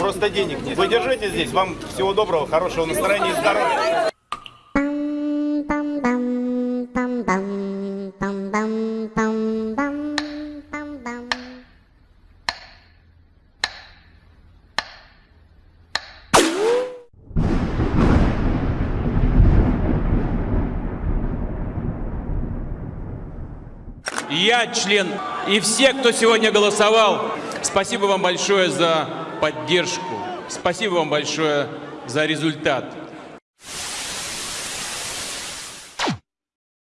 просто денег нет. Вы здесь, вам всего доброго, хорошего настроения и здоровья. Я член, и все, кто сегодня голосовал спасибо вам большое за поддержку, спасибо вам большое за результат.